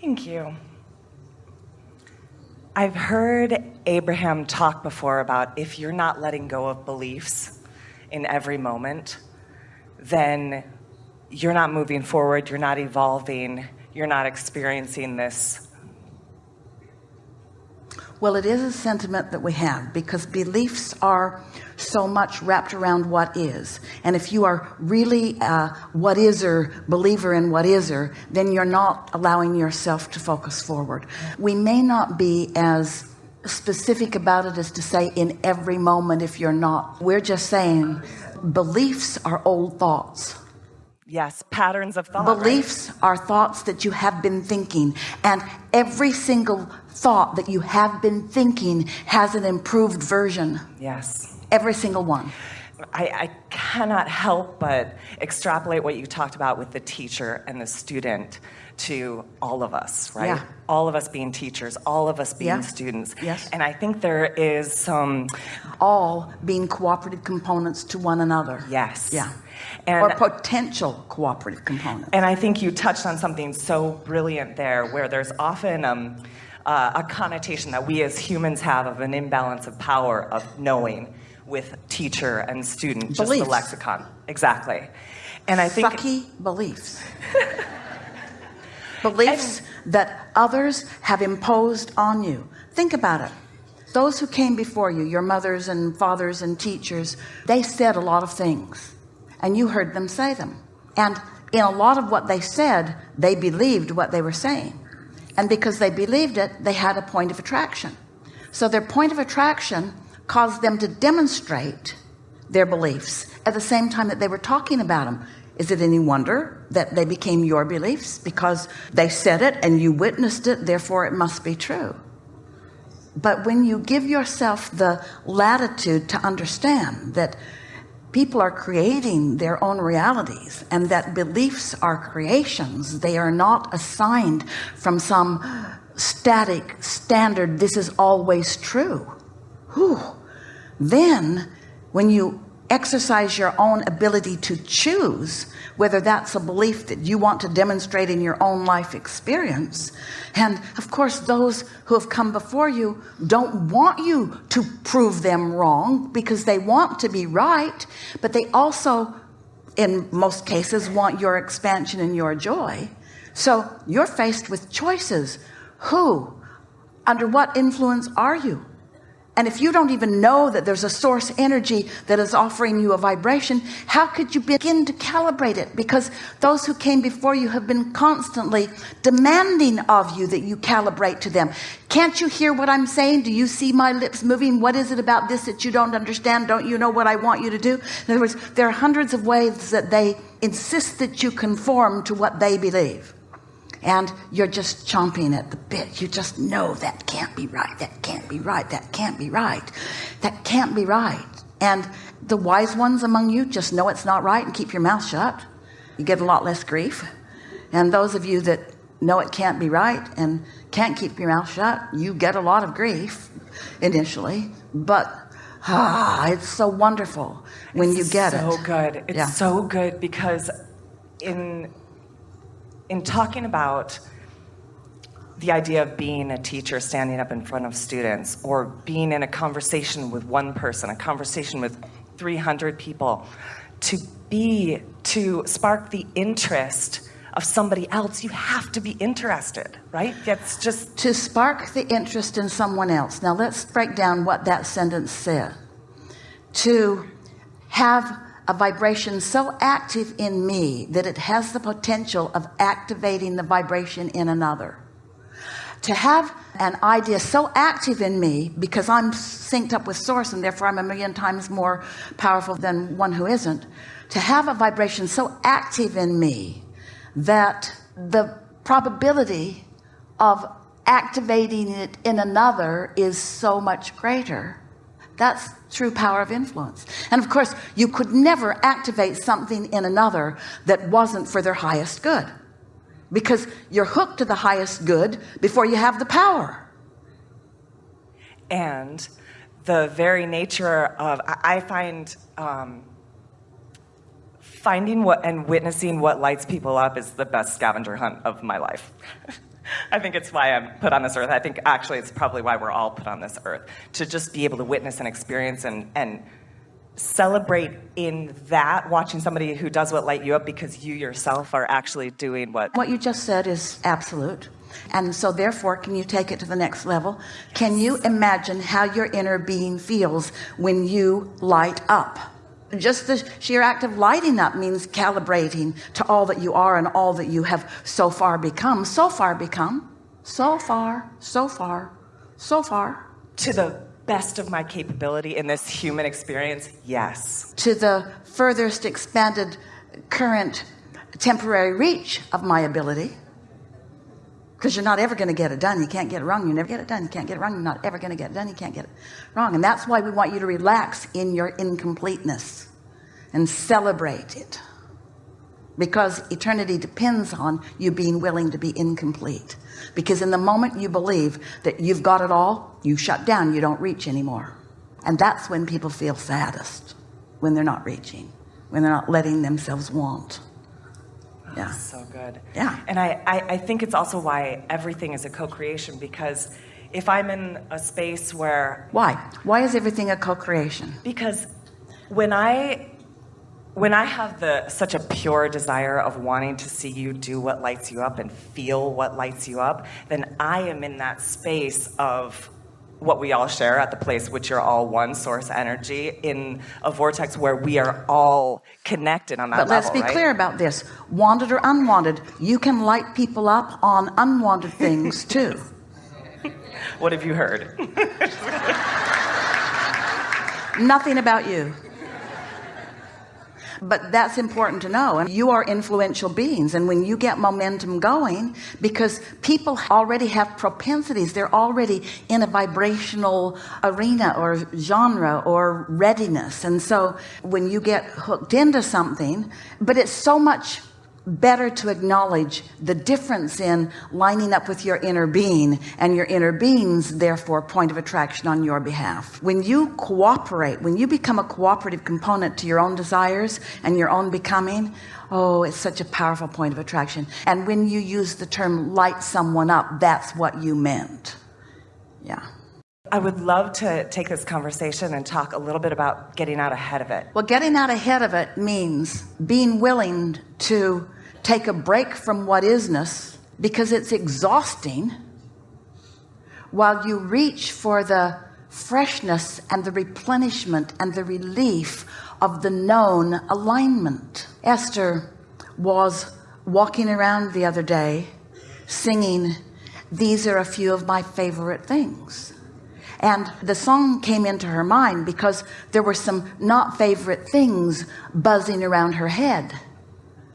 Thank you. I've heard Abraham talk before about if you're not letting go of beliefs in every moment, then you're not moving forward, you're not evolving, you're not experiencing this. Well, it is a sentiment that we have because beliefs are so much wrapped around what is. And if you are really a what is or believer in what is or, then you're not allowing yourself to focus forward. We may not be as specific about it as to say in every moment if you're not. We're just saying beliefs are old thoughts. Yes, patterns of thought. Beliefs right? are thoughts that you have been thinking, and every single thought that you have been thinking has an improved version. Yes. Every single one. I, I cannot help but extrapolate what you talked about with the teacher and the student to all of us, right? Yeah. All of us being teachers, all of us being Yeah. students. Yes. And I think there is some, All being cooperative components to one another. yes. Yeah. And, or potential cooperative components. and I think you touched on something so brilliant there where there's often um, uh, a connotation that we as humans have of an imbalance of power of knowing with teacher and student, just Beliefs. the lexicon. Exactly. And I think Sucky beliefs. beliefs that others have imposed on you. Think about it. Those who came before you, your mothers and fathers and teachers, they said a lot of things and you heard them say them. And in a lot of what they said, they believed what they were saying. And because they believed it, they had a point of attraction. So their point of attraction caused them to demonstrate their beliefs at the same time that they were talking about them. Is it any wonder that they became your beliefs because they said it and you witnessed it, therefore it must be true. But when you give yourself the latitude to understand that people are creating their own realities and that beliefs are creations, they are not assigned from some static standard, this is always true. Whew. Then when you exercise your own ability to choose whether that's a belief that you want to demonstrate in your own life experience. And of course those who have come before you don't want you to prove them wrong because they want to be right but they also in most cases want your expansion and your joy. So you're faced with choices. Who under what influence are you and if you don't even know that there's a source energy that is offering you a vibration, how could you begin to calibrate it? Because those who came before you have been constantly demanding of you that you calibrate to them. Can't you hear what I'm saying? Do you see my lips moving? What is it about this that you don't understand? Don't you know what I want you to do? In other words, there are hundreds of ways that they insist that you conform to what they believe and you're just chomping at the bit. You just know that can't be right that can't be right that can't be right that can't be right. And the wise ones among you just know it's not right and keep your mouth shut. You get a lot less grief. And those of you that know it can't be right and can't keep your mouth shut you get a lot of grief initially. But ah it's so wonderful when you get so it. so good. It's Yeah. so good because in in talking about the idea of being a teacher standing up in front of students or being in a conversation with one person a conversation with 300 people to be to spark the interest of somebody else you have to be interested right? That's just to spark the interest in someone else. Now let's break down what that sentence said. To have a vibration so active in me that it has the potential of activating the vibration in another. To have an idea so active in me because I'm synced up with source and therefore I'm a million times more powerful than one who isn't to have a vibration so active in me that the probability of activating it in another is so much greater that's true power of influence. And of course you could never activate something in another that wasn't for their highest good. Because you're hooked to the highest good before you have the power. And the very nature of I I find um, finding what and witnessing what lights people up is the best scavenger hunt of my life. I think it's why I'm put on this earth. I think actually it's probably why we're all put on this earth to just be able to witness and experience and, and celebrate in that watching somebody who does what light you up because you yourself are actually doing what what you just said is absolute. And so therefore can you take it to the next level? Can you imagine how your inner being feels when you light up just the sheer act of lighting up means calibrating to all that you are and all that you have so far become. So far become. So far so far so far. To the best of my capability in this human experience yes. To the furthest expanded current temporary reach of my ability because you're not ever going to get it done. You can't get it wrong. You never get it done. You can't get it wrong. You're not ever going to get it done. You can't get it wrong. And that's why we want you to relax in your incompleteness and celebrate it. Because eternity depends on you being willing to be incomplete. Because in the moment you believe that you've got it all you shut down. You don't reach anymore. And that's when people feel saddest when they're not reaching when they're not letting themselves want yeah. So good. Yeah. And I, I i think it's also why everything is a co-creation because if i'm in a space where why? Why is everything a co-creation? Because when i when i have the such a pure desire of wanting to see you do what lights you up and feel what lights you up then i am in that space of what we all share at the place which you're all one source energy in a vortex where we are all connected on that but let's be right? clear about this. Wanted or unwanted you can light people up on unwanted things too. What have you heard? Nothing about you but that's important to know. And you are influential beings. And when you get momentum going because people already have propensities they're already in a vibrational arena or genre or readiness. And so when you get hooked into something but it's so much better to acknowledge the difference in lining up with your inner being and your inner being's therefore point of attraction on your behalf. When you cooperate when you become a cooperative component to your own desires and your own becoming oh it's such a powerful point of attraction. And when you use the term light someone up that's what you meant. Yeah I would love to take this conversation and talk a little bit about getting out ahead of it. Well, getting out ahead of it means being willing to take a break from what isness because it's exhausting while you reach for the freshness and the replenishment and the relief of the known alignment. Esther was walking around the other day singing, These are a few of my favorite things and the song came into her mind because there were some not favorite things buzzing around her head.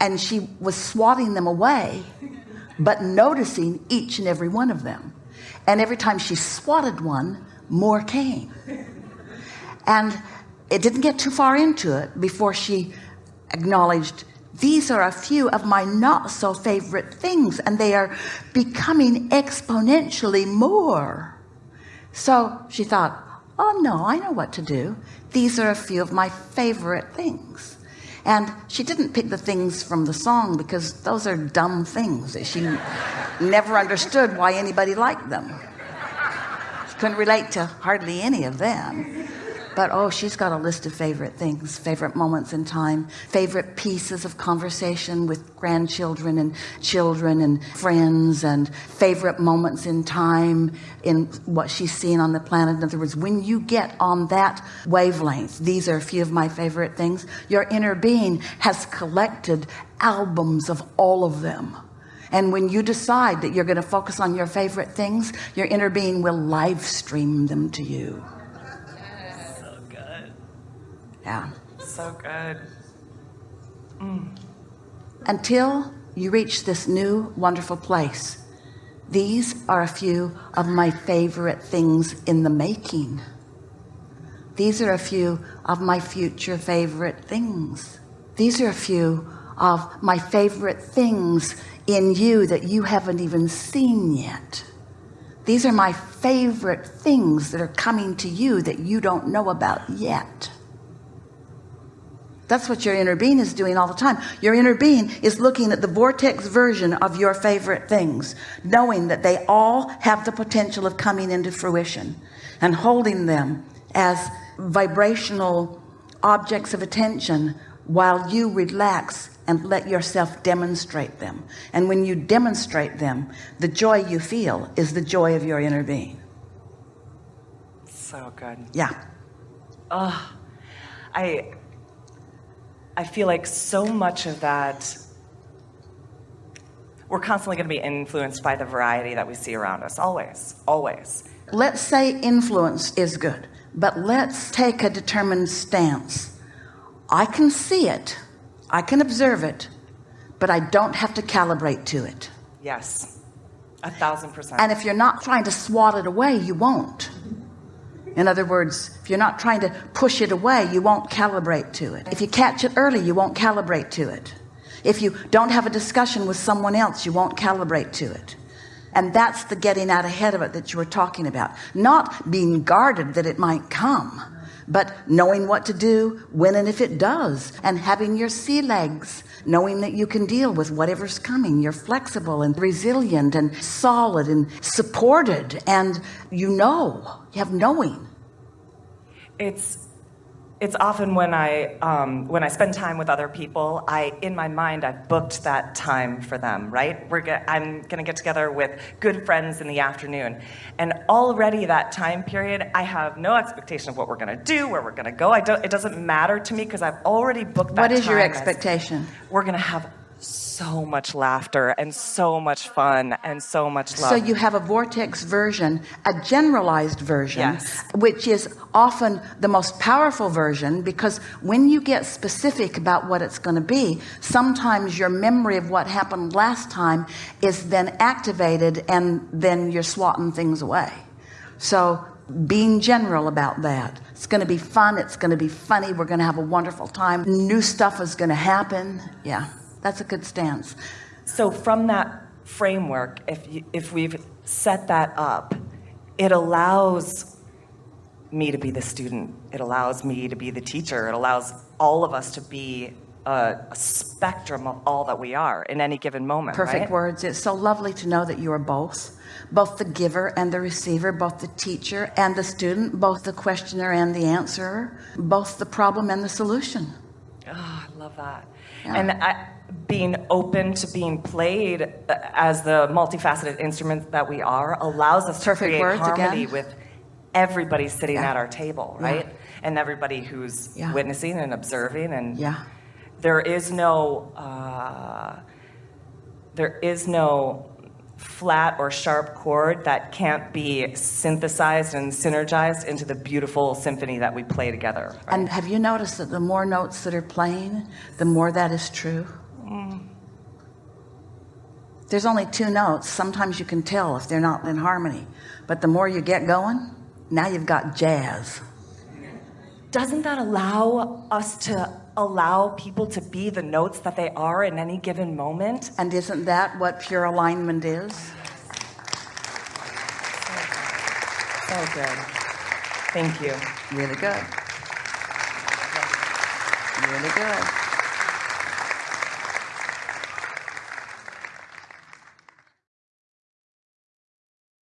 And she was swatting them away but noticing each and every one of them. And every time she swatted one more came. And it didn't get too far into it before she acknowledged these are a few of my not so favorite things and they are becoming exponentially more so she thought oh no I know what to do. These are a few of my favorite things. And she didn't pick the things from the song because those are dumb things that she never understood why anybody liked them. She couldn't relate to hardly any of them but oh she's got a list of favorite things favorite moments in time favorite pieces of conversation with grandchildren and children and friends and favorite moments in time in what she's seen on the planet. In other words when you get on that wavelength these are a few of my favorite things your inner being has collected albums of all of them. And when you decide that you're going to focus on your favorite things your inner being will live stream them to you yeah. So good. Mm. until you reach this new wonderful place these are a few of my favorite things in the making. These are a few of my future favorite things. These are a few of my favorite things in you that you haven't even seen yet. These are my favorite things that are coming to you that you don't know about yet That's what your inner being is doing all the time. Your inner being is looking at the vortex version of your favorite things, knowing that they all have the potential of coming into fruition and holding them as vibrational objects of attention while you relax and let yourself demonstrate them. And when you demonstrate them, the joy you feel is the joy of your inner being. So good. Yeah. Oh, I I feel like so much of that we're constantly going to be influenced by the variety that we see around us always always. Let's say influence is good but let's take a determined stance. I can see it I can observe it but I don't have to calibrate to it. Yes a thousand percent. And if you're not trying to swat it away you won't in other words if you're not trying to push it away you won't calibrate to it. If you catch it early you won't calibrate to it. If you don't have a discussion with someone else you won't calibrate to it. And that's the getting out ahead of it that you were talking about. Not being guarded that it might come but knowing what to do when and if it does and having your sea legs knowing that you can deal with whatever's coming. You're flexible and resilient and solid and supported and you know you have knowing. It's it's often when I um, when I spend time with other people, I in my mind I've booked that time for them. Right? We're go- I'm going to get together with good friends in the afternoon, and already that time period, I have no expectation of what we're going to do, where we're going to go. I don't. It doesn't matter to me because I've already booked that. what is your expectation we're going to have so much laughter and so much fun and so much love. So you have a vortex version, a generalized version, Yes. which is often the most powerful version because when you get specific about what it's going to be, sometimes your memory of what happened last time is then activated and then you're swatting things away. So being general about that. It's going to be fun. It's going to be funny. We're going to have a wonderful time. New stuff is going to happen. Yeah, that's a good stance. So from that framework, if you, if we've set that up, it allows me to be the student. It allows me to be the teacher. It allows all of us to be a, a spectrum of all that we are in any given moment. perfect right? words it's so lovely to know that you are both both the giver and the receiver both the teacher and the student both the questioner and the answerer both the problem and the solution Oh, I love that. Yeah. And I, being open to being played uh, as the multifaceted instrument that we are allows us to Perfect create words harmony again. with everybody sitting Yeah. at our table, Yeah. right? And everybody who's Yeah. witnessing and observing. And yeah there is no, uh, there is no flat or sharp chord that can't be synthesized and synergized into the beautiful symphony that we play together. right? and have you noticed that the more notes that are playing the more that is true there's only two notes sometimes you can tell if they're not in harmony but the more you get going now you've got jazz doesn't that allow us to allow people to be the notes that they are in any given moment? and isn't that what pure alignment is So good. Thank you. really good really good